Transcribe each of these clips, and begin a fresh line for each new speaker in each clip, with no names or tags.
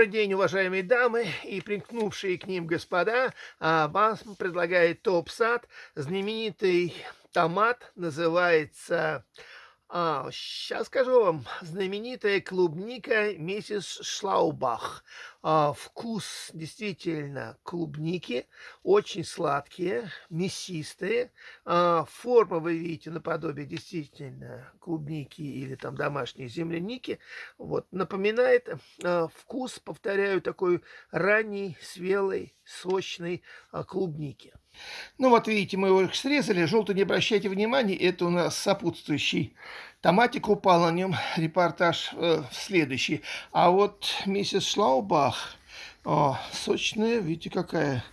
Добрый день, уважаемые дамы и примкнувшие к ним господа. А, Вам предлагает топ-сад. Знаменитый томат называется, а, сейчас скажу вам, знаменитая клубника миссис Шлаубах. А, вкус действительно клубники, очень сладкие, мясистые. А, форма, вы видите, наподобие действительно клубники или там домашней земляники. Вот, напоминает а, вкус, повторяю, такой ранний, свелой, сочной а, клубники. Ну вот видите, мы его срезали, желтый не обращайте внимания, это у нас сопутствующий томатик упал на нем, репортаж э, следующий. А вот миссис Шлаубах, о, сочная, видите какая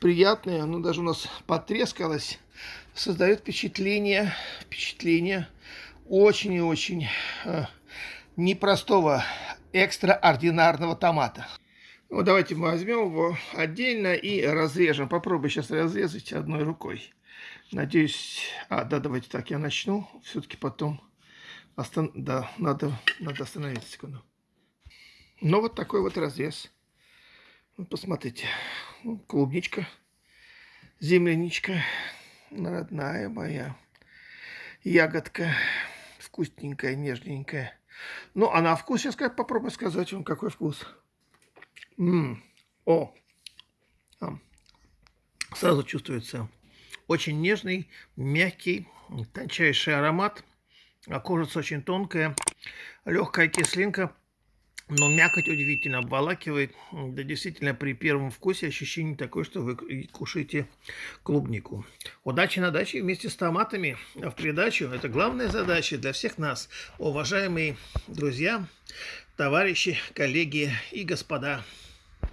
приятная, ну даже у нас потрескалась, создает впечатление, впечатление очень и очень э, непростого, экстраординарного томата. Ну, давайте мы возьмем его отдельно и разрежем. Попробую сейчас разрезать одной рукой. Надеюсь... А, да, давайте так, я начну. Все-таки потом... Остан... Да, надо, надо остановиться секунду. Ну, вот такой вот разрез. Посмотрите. Ну, клубничка, земляничка, родная моя ягодка. Вкусненькая, нежненькая. Ну, а на вкус сейчас попробую сказать вам, какой вкус. М -м. О! А. Сразу чувствуется очень нежный, мягкий, тончайший аромат. А кожица очень тонкая, легкая кислинка, но мякоть удивительно обволакивает. Да действительно при первом вкусе ощущение такое, что вы кушаете клубнику. Удачи на даче вместе с томатами. А в придачу это главная задача для всех нас, уважаемые друзья, товарищи, коллеги и господа.